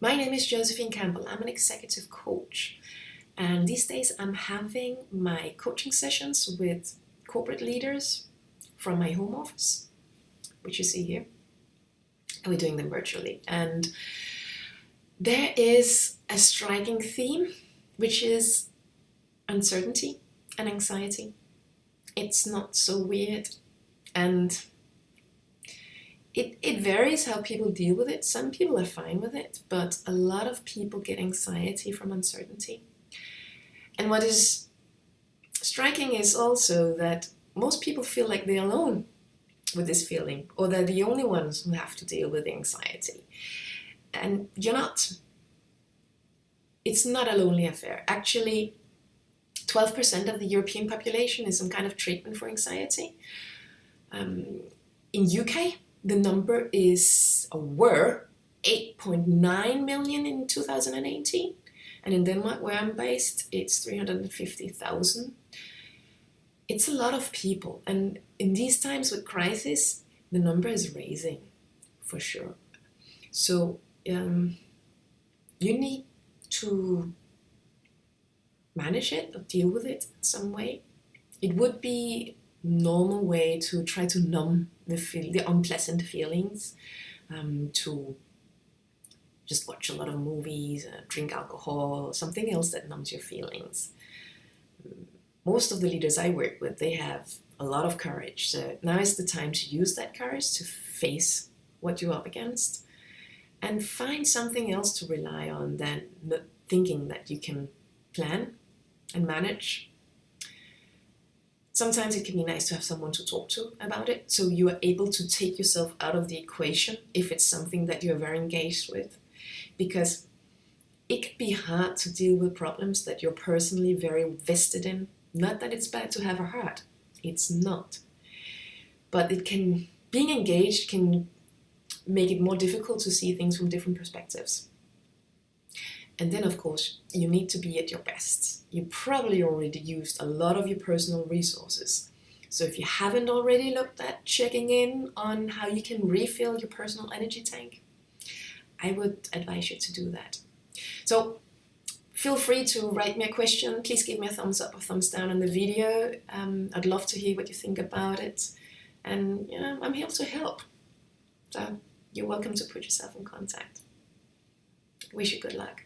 My name is Josephine Campbell. I'm an executive coach. And these days I'm having my coaching sessions with corporate leaders from my home office, which you see here. And we're doing them virtually. And there is a striking theme, which is uncertainty and anxiety. It's not so weird. And it, it varies how people deal with it. Some people are fine with it, but a lot of people get anxiety from uncertainty. And what is striking is also that most people feel like they're alone with this feeling, or they're the only ones who have to deal with anxiety. And you're not. It's not a lonely affair. Actually, 12% of the European population is some kind of treatment for anxiety. Um, in UK, the number is, were, 8.9 million in 2018. And in Denmark, where I'm based, it's 350,000. It's a lot of people. And in these times with crisis, the number is raising for sure. So um, you need to manage it or deal with it in some way. It would be normal way to try to numb the feel, the unpleasant feelings, um, to just watch a lot of movies, uh, drink alcohol, something else that numbs your feelings. Most of the leaders I work with, they have a lot of courage. So now is the time to use that courage to face what you're up against and find something else to rely on than thinking that you can plan and manage Sometimes it can be nice to have someone to talk to about it, so you are able to take yourself out of the equation if it's something that you're very engaged with. Because it can be hard to deal with problems that you're personally very vested in. Not that it's bad to have a heart, it's not. But it can, being engaged can make it more difficult to see things from different perspectives. And then of course, you need to be at your best. You probably already used a lot of your personal resources. So if you haven't already looked at checking in on how you can refill your personal energy tank, I would advise you to do that. So feel free to write me a question. Please give me a thumbs up or thumbs down on the video. Um, I'd love to hear what you think about it. And you know, I'm here to help. So you're welcome to put yourself in contact. Wish you good luck.